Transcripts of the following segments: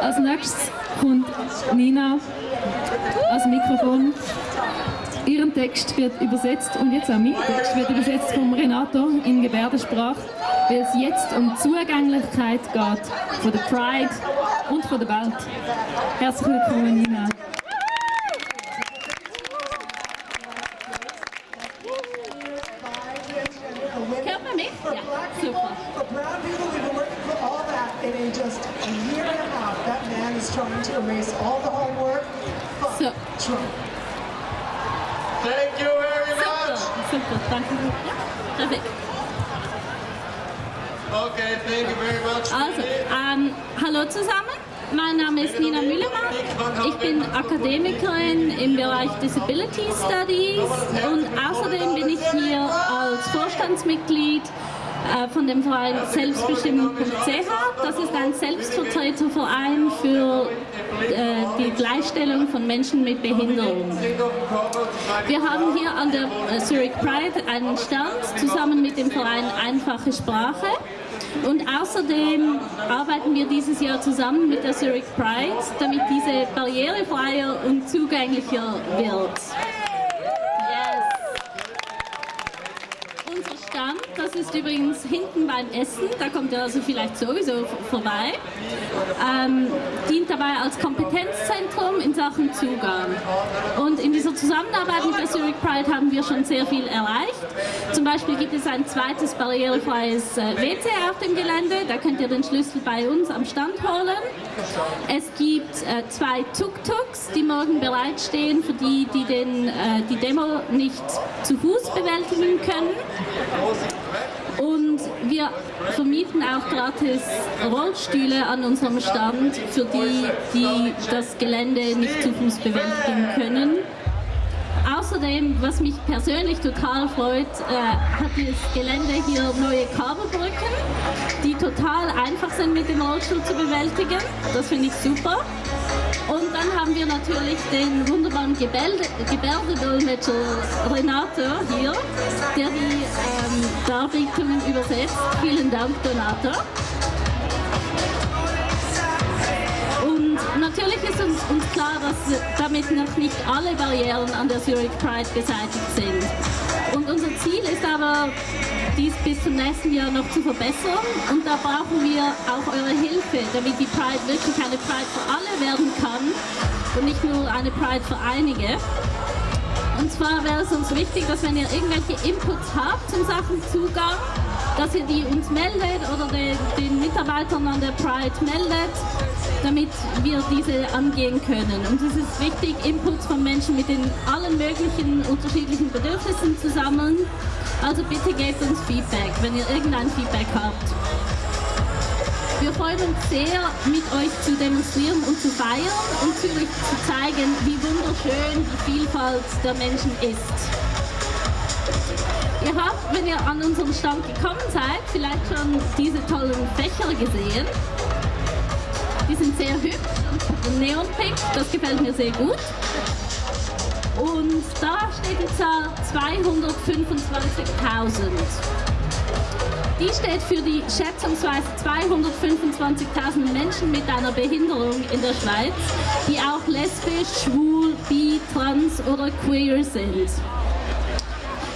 Als nächstes kommt Nina als Mikrofon. Ihren Text wird übersetzt und jetzt auch mein Text wird übersetzt vom Renato in Gebärdensprache, weil es jetzt um Zugänglichkeit geht von der Pride und von der Welt. Herzlich willkommen, Nina. Hört man mich? Ja, super. So. Trump. Thank you very much. super, danke. Ja, perfekt. Okay, thank you very much. Also, ähm, hallo zusammen. Mein Name ist Nina Müllermann. Ich bin Akademikerin im Bereich Disability Studies und außerdem bin ich hier als Vorstandsmitglied von dem Verein Selbstbestimmung.ch. Das ist ein Selbstvertreterverein für äh, die Gleichstellung von Menschen mit Behinderung. Wir haben hier an der äh, Zurich Pride einen Stand zusammen mit dem Verein Einfache Sprache. Und außerdem arbeiten wir dieses Jahr zusammen mit der Zurich Pride, damit diese barrierefreier und zugänglicher wird. Yes. Unser Stand, das ist übrigens hinten beim Essen, da kommt ihr also vielleicht sowieso vorbei, ähm, dient dabei als Kompetenzzentrum in Sachen Zugang. Und in dieser Zusammenarbeit mit der Zurich Pride haben wir schon sehr viel erreicht. Zum Beispiel gibt es ein zweites barrierefreies äh, WC auf dem Gelände, da könnt ihr den Schlüssel bei uns am Stand holen. Es gibt äh, zwei Tuk-Tuks, die morgen bereitstehen für die, die den, äh, die Demo nicht zu Fuß bewältigen können. Und wir vermieten auch gratis Rollstühle an unserem Stand für die, die das Gelände nicht zu Fuß bewältigen können. Außerdem, was mich persönlich total freut, äh, hat das Gelände hier neue Kabelbrücken, die total einfach sind mit dem Rollstuhl zu bewältigen. Das finde ich super. Und dann haben wir natürlich den wunderbaren Gebärde, Gebärdedolmetscher Renato hier, der die ähm, Darbietungen übersetzt. Vielen Dank, Donato. Und natürlich ist uns, uns klar, dass damit noch nicht alle Barrieren an der Zurich Pride beseitigt sind. Und unser Ziel ist aber, dies bis zum nächsten Jahr noch zu verbessern. Und da brauchen wir auch eure Hilfe, damit die Pride wirklich eine Pride für alle werden kann und nicht nur eine Pride für einige. Und zwar wäre es uns wichtig, dass wenn ihr irgendwelche Inputs habt zum Sachen Zugang, dass ihr die uns meldet oder den, den Mitarbeitern an der Pride meldet, damit wir diese angehen können. Und es ist wichtig, Inputs von Menschen mit den allen möglichen unterschiedlichen Bedürfnissen zu sammeln. Also bitte gebt uns Feedback, wenn ihr irgendein Feedback habt. Wir freuen uns sehr, mit euch zu demonstrieren und zu feiern und Zürich zu zeigen, wie wunderschön die Vielfalt der Menschen ist. Ihr habt, wenn ihr an unserem Stand gekommen seid, vielleicht schon diese tollen Fächer gesehen. Die sind sehr hübsch und neonpink, das gefällt mir sehr gut. Und da steht die Zahl 225.000. Die steht für die schätzungsweise 225.000 Menschen mit einer Behinderung in der Schweiz, die auch lesbisch, schwul, bi, trans oder queer sind.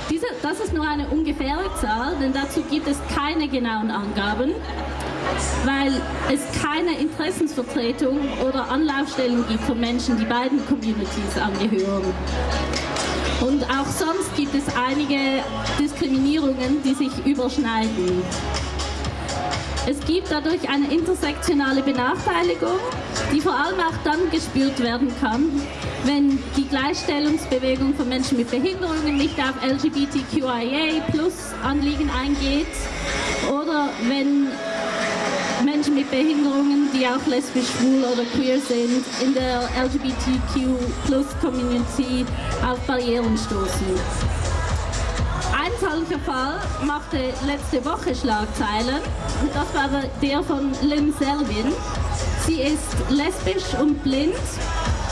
Diese, das ist nur eine ungefähre Zahl, denn dazu gibt es keine genauen Angaben, weil es keine Interessensvertretung oder Anlaufstellen gibt für Menschen, die beiden Communities angehören. Und auch sonst gibt es einige Diskriminierungen, die sich überschneiden. Es gibt dadurch eine intersektionale Benachteiligung, die vor allem auch dann gespürt werden kann, wenn die Gleichstellungsbewegung von Menschen mit Behinderungen nicht auf LGBTQIA-Plus-Anliegen eingeht oder wenn Behinderungen, die auch lesbisch, schwul oder queer sind, in der LGBTQ-Plus-Community auf Barrieren stoßen. Ein solcher Fall machte letzte Woche Schlagzeilen und das war der von Lynn Selvin. Sie ist lesbisch und blind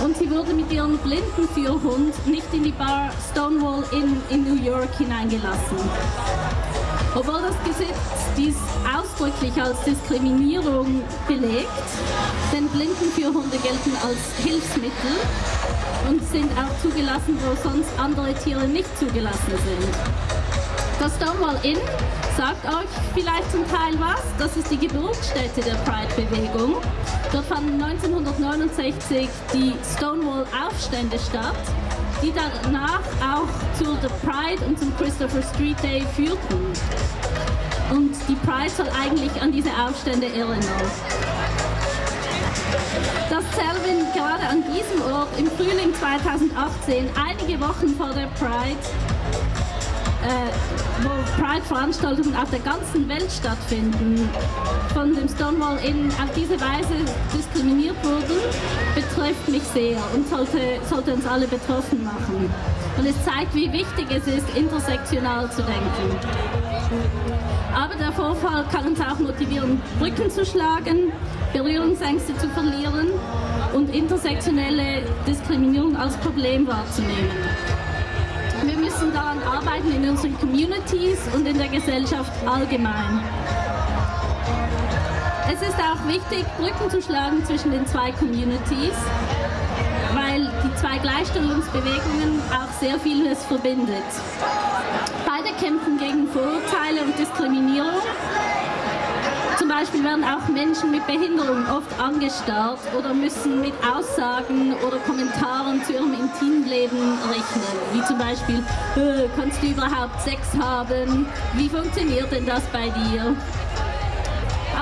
und sie wurde mit ihrem blinden Führhund nicht in die Bar Stonewall Inn in New York hineingelassen. Obwohl das Gesetz dies ausdrücklich als Diskriminierung belegt, denn und Blindenführhunde gelten als Hilfsmittel und sind auch zugelassen, wo sonst andere Tiere nicht zugelassen sind. Das Stonewall Inn sagt euch vielleicht zum Teil was. Das ist die Geburtsstätte der Pride-Bewegung. Dort fanden 1969 die Stonewall-Aufstände statt, die danach auch zu The Pride und zum Christopher Street Day führten. Und die Pride soll eigentlich an diese Aufstände erinnern. Dass Selvin gerade an diesem Ort im Frühling 2018, einige Wochen vor der Pride, äh, wo Pride-Veranstaltungen auf der ganzen Welt stattfinden, von dem Stonewall Inn auf diese Weise diskriminiert wurden, betrifft mich sehr und sollte, sollte uns alle betroffen machen. Und es zeigt, wie wichtig es ist, intersektional zu denken. Aber der Vorfall kann uns auch motivieren, Brücken zu schlagen, Berührungsängste zu verlieren und intersektionelle Diskriminierung als Problem wahrzunehmen. Wir müssen daran arbeiten in unseren Communities und in der Gesellschaft allgemein. Es ist auch wichtig, Brücken zu schlagen zwischen den zwei Communities, weil die zwei Gleichstellungsbewegungen auch sehr vieles verbindet. Beide kämpfen gegen Vorurteile und Diskriminierung. Beispiel werden auch Menschen mit Behinderung oft angestarrt oder müssen mit Aussagen oder Kommentaren zu ihrem Intimleben rechnen. Wie zum Beispiel, äh, kannst du überhaupt Sex haben? Wie funktioniert denn das bei dir?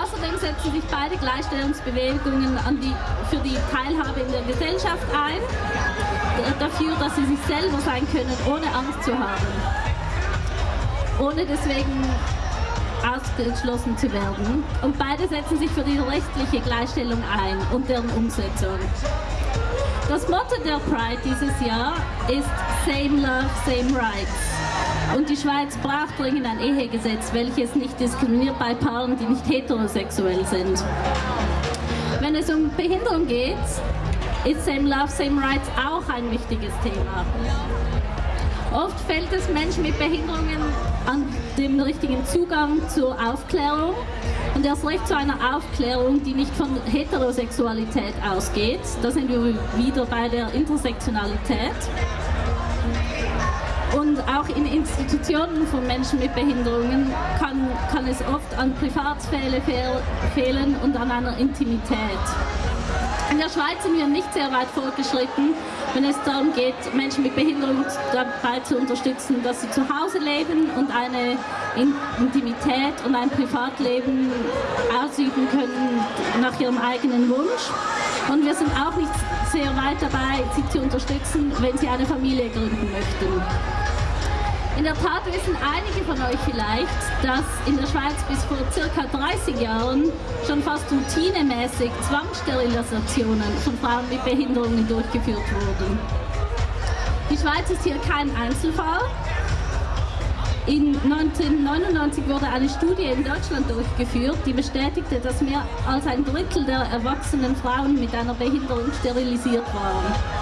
Außerdem setzen sich beide Gleichstellungsbewegungen die, für die Teilhabe in der Gesellschaft ein, dafür, dass sie sich selber sein können, ohne Angst zu haben. Ohne deswegen ausgeschlossen zu werden. Und beide setzen sich für die rechtliche Gleichstellung ein und deren Umsetzung. Das Motto der Pride dieses Jahr ist Same Love, Same Rights. Und die Schweiz braucht dringend ein Ehegesetz, welches nicht diskriminiert bei Paaren, die nicht heterosexuell sind. Wenn es um Behinderung geht, ist Same Love, Same Rights auch ein wichtiges Thema. Oft fällt es Menschen mit Behinderungen an dem richtigen Zugang zur Aufklärung und erst recht zu einer Aufklärung, die nicht von Heterosexualität ausgeht. Da sind wir wieder bei der Intersektionalität. Und auch in Institutionen von Menschen mit Behinderungen kann, kann es oft an Privatsphäre fehlen und an einer Intimität. In der Schweiz sind wir nicht sehr weit fortgeschritten, wenn es darum geht, Menschen mit Behinderung dabei zu unterstützen, dass sie zu Hause leben und eine Intimität und ein Privatleben ausüben können nach ihrem eigenen Wunsch. Und wir sind auch nicht sehr weit dabei, sie zu unterstützen, wenn sie eine Familie gründen möchten. In der Tat wissen einige von euch vielleicht, dass in der Schweiz bis vor circa 30 Jahren schon fast routinemäßig Zwangssterilisationen von Frauen mit Behinderungen durchgeführt wurden. Die Schweiz ist hier kein Einzelfall. In 1999 wurde eine Studie in Deutschland durchgeführt, die bestätigte, dass mehr als ein Drittel der erwachsenen Frauen mit einer Behinderung sterilisiert waren.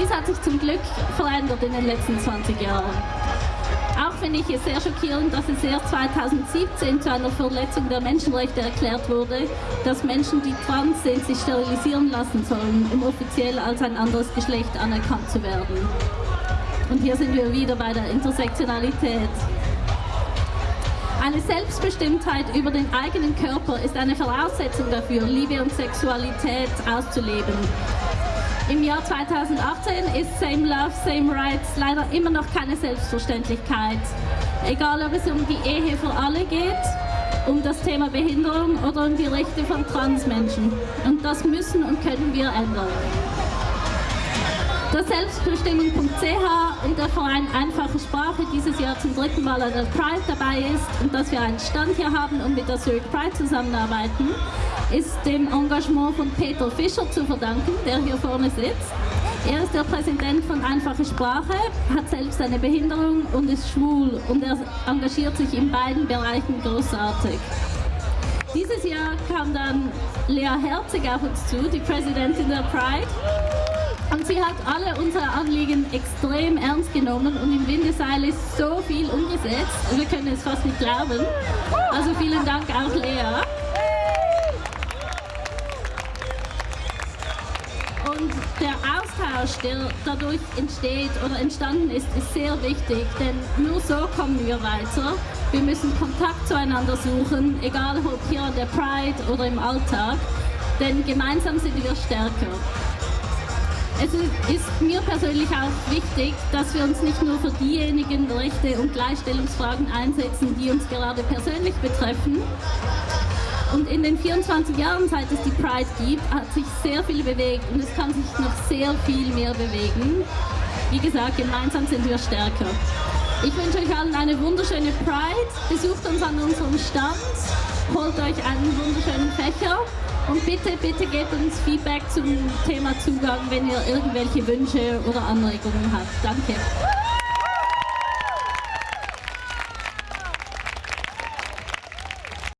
Dies hat sich zum Glück verändert in den letzten 20 Jahren. Auch finde ich es sehr schockierend, dass es erst 2017 zu einer Verletzung der Menschenrechte erklärt wurde, dass Menschen, die trans sind, sich sterilisieren lassen sollen, um offiziell als ein anderes Geschlecht anerkannt zu werden. Und hier sind wir wieder bei der Intersektionalität. Eine Selbstbestimmtheit über den eigenen Körper ist eine Voraussetzung dafür, Liebe und Sexualität auszuleben. Im Jahr 2018 ist Same Love, Same Rights leider immer noch keine Selbstverständlichkeit. Egal ob es um die Ehe für alle geht, um das Thema Behinderung oder um die Rechte von Transmenschen. Und das müssen und können wir ändern. Das Selbstbestimmung.ch und der Verein Einfache Sprache dieses Jahr zum dritten Mal an der Pride dabei ist und dass wir einen Stand hier haben und mit der Zurich Pride zusammenarbeiten, ist dem Engagement von Peter Fischer zu verdanken, der hier vorne sitzt. Er ist der Präsident von Einfache Sprache, hat selbst eine Behinderung und ist schwul und er engagiert sich in beiden Bereichen großartig. Dieses Jahr kam dann Lea Herzig auf uns zu, die Präsidentin der Pride. Und sie hat alle unsere Anliegen extrem ernst genommen und im Windeseil ist so viel umgesetzt. Wir können es fast nicht glauben. Also vielen Dank auch Lea. Austausch, der dadurch entsteht oder entstanden ist, ist sehr wichtig, denn nur so kommen wir weiter. Wir müssen Kontakt zueinander suchen, egal ob hier an der Pride oder im Alltag, denn gemeinsam sind wir stärker. Es ist mir persönlich auch wichtig, dass wir uns nicht nur für diejenigen Rechte und Gleichstellungsfragen einsetzen, die uns gerade persönlich betreffen. Und in den 24 Jahren, seit es die Pride gibt, hat sich sehr viel bewegt und es kann sich noch sehr viel mehr bewegen. Wie gesagt, gemeinsam sind wir stärker. Ich wünsche euch allen eine wunderschöne Pride. Besucht uns an unserem Stand, holt euch einen wunderschönen Fächer und bitte, bitte gebt uns Feedback zum Thema Zugang, wenn ihr irgendwelche Wünsche oder Anregungen habt. Danke.